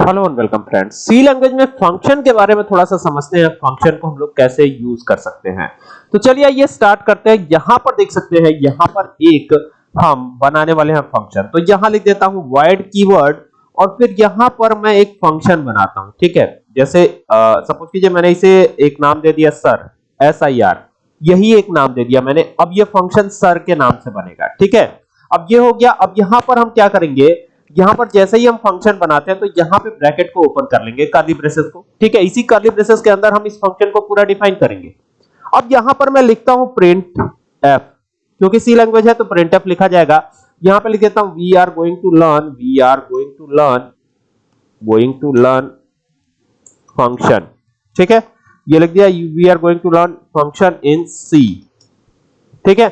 Hello and welcome friends. C language में function के बारे में थोड़ा सा समझते हैं फ़ंक्शन को हम लोग कैसे यूज़ कर सकते हैं। तो चलिए ये स्टार्ट करते हैं। यहाँ पर देख सकते हैं, यहाँ पर एक हम बनाने वाले हैं फ़ंक्शन तो यहाँ लिख देता हूँ void कीवर्ड और फिर यहाँ पर मैं एक फ़ंक्शन बनाता हूँ, ठीक है? जैसे सपोज़ कीजिए मैंने इसे एक नाम दे दिया सर एस आई आर यही एक नाम दे दिया मैंने। अब ये फ़ंक्शन सर के नाम से बनेगा, ठीक है? अब ये हो गया, अब यहाँ पर हम क्या करेंगे? यहाँ पर जैसे ही हम फ़ंक्शन बनाते हैं तो यहाँ पे ब्रैकेट को ओपन कर लेंगे कर्ली ब्रेसेस को। ठीक है? इसी कर्ली ब्रेसेस के अंदर हम इस फ़ंक्शन को पूरा डिफाइन करेंगे। अब यहाँ पर मैं लिखता हूँ प्रिंट एफ़ क्योंकि सी लैंग्वेज है तो प्रिंट एफ़ लिखा जाएगा। यहाँ पे लिख देता हूँ we are going to learn we are going to learn going to learn function ठीक है? ये लिख दिया we are going to learn function in C ठीक है?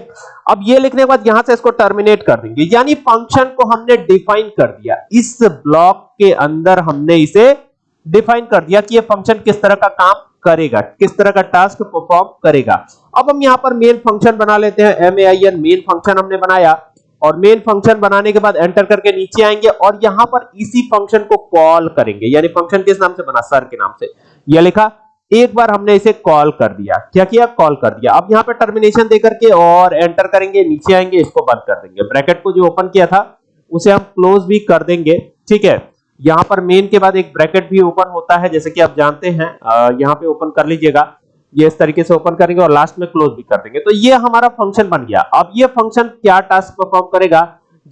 अब ये लिखने के बाद यहाँ से इसको टर्मिनेट कर देंगे। यानी फ़ंक्शन को हमने डिफाइन कर दिया। इस ब्लॉक के अंदर हमने इसे डिफाइन कर दिया कि ये फ़ंक्शन किस तरह का काम करेगा, किस तरह का टास्क परफॉर्म करेगा। अब हम यहाँ पर मेन फ़ंक्शन बना लेते हैं। M A I N main function हमने बनाया। और मेन फ़ंक्शन बनाने के बाद एंटर करके नीचे आएँगे और यहाँ पर इसी फ़ंक्शन को कॉल करेंगे। यानी फ़ंक्शन किस नाम से बना? सर के नाम से। यह लिखा एक बार हमने इसे कॉल कर दिया। क्या किया? कॉल कर दिया। अब यहाँ पे टर्मिनेशन देकर के और एंटर करेंगे, नीचे आएँगे, इसको बंद कर देंगे। ब्रैकेट को जो ओपन किया था, उसे हम क्लोज भी कर देंगे। ठीक है? यहाँ पर मेन के बाद एक ब्रैकेट भी ओपन होता है, जैसे कि आप जानते हैं यहाँ पे ओपन कर लीजिएगा। ये इस तरीके से ओपन करेंगे और लास्ट में क्लोज भी कर देंगे। तो ये हमारा फ़ंक्शन बन गया। अब ये फ़ंक्शन क्या टास्क परफॉर्म करेगा?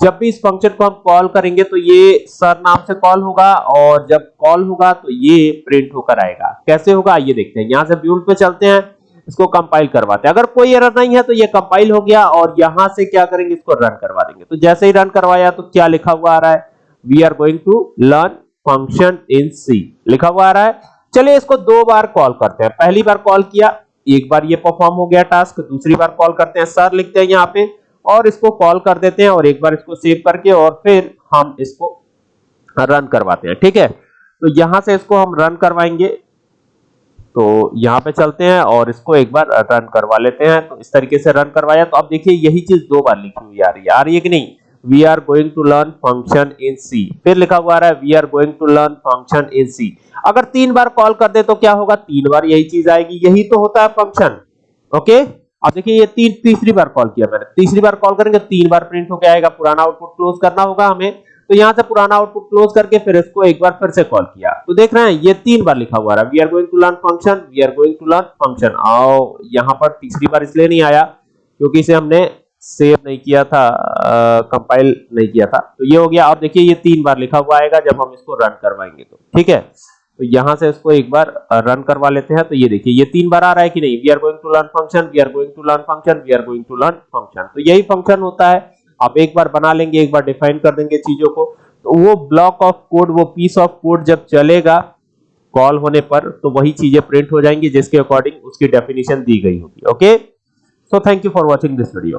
जब भी इस फ़ंक्शन को हम कॉल करेंगे तो ये सर नाम से कॉल होगा और जब कॉल होगा तो ये प्रिंट होकर आएगा। कैसे होगा? आइए देखते हैं। यहाँ से बिल्ड पे चलते हैं। इसको कंपाइल करवाते हैं। अगर कोई एरर नहीं है तो ये कंपाइल हो गया और यहाँ से क्या करेंगे? इसको रन करवा देंगे। तो जैसे ही रन करवाया तो क्या लिखा हुआ आ रहा है? We are going to learn function in C लिखा हुआ आ रहा है। चलिए इसको दो बार कॉल करते हैं। पहली बार कॉल किया, एक बार ये परफॉर्म हो गया टास्क दूसरी बार कॉल करते हैं। सर लिखते हैं यहाँ पे और इसको कॉल कर देते हैं और एक बार इसको सेव करके और फिर हम इसको रन करवाते हैं, ठीक है? तो यहाँ से इसको हम रन करवाएँगे। तो यहाँ पे चलते हैं और इसको एक बार रन करवा लेते हैं। तो इस तरीके से रन करवाया। तो अब देखिए, यही चीज़ दो बार लिखी हुई आ रही है। आ रही है कि नहीं? We are going to learn function in C फिर लिखा हुआ आ रहा है we are going to learn function in C अगर तीन बार कॉल कर दे तो क्या होगा? तीन बार यही चीज़ आएगी। यही तो होता है फ़ंक्शन ओके अब देखिए ये तीन, तीसरी बार कॉल किया मैंने। तीसरी बार कॉल करेंगे, तीन बार प्रिंट होकर आएगा, पुराना आउटपुट क्लोज करना होगा हमें। तो यहाँ से पुराना आउटपुट क्लोज करके फिर इसको एक बार फिर से कॉल किया। तो देख रहे हैं, ये तीन बार लिखा हुआ है। We are going to learn function we are going to learn function आओ, यहाँ पर तीसरी बार इसलिए नहीं आया, क्योंकि इसे हमने सेव नहीं किया था कंपाइल नहीं किया था। तो ये हो गया अब देखिए ये तीन बार लिखा हुआ आएगा, जब हम इसको रन करवाएँगे तो। ठीक है? तो यहाँ से इसको एक बार रन करवा लेते हैं। तो ये देखिए, ये तीन बार आ रहा है कि नहीं? We are going to learn function we are going to learn function we are going to learn function तो यही फ़ंक्शन होता है। आप एक बार बना लेंगे, एक बार डिफाइन कर देंगे चीज़ों को। तो वो ब्लॉक ऑफ़ कोड वो पीस ऑफ़ कोड जब चलेगा कॉल होने पर तो वही चीज़ें प्रिंट हो जाएँगी, जिसके अकॉर्डिंग उसकी डेफिनेशन दी गई होगी। Okay so thank you for watching this video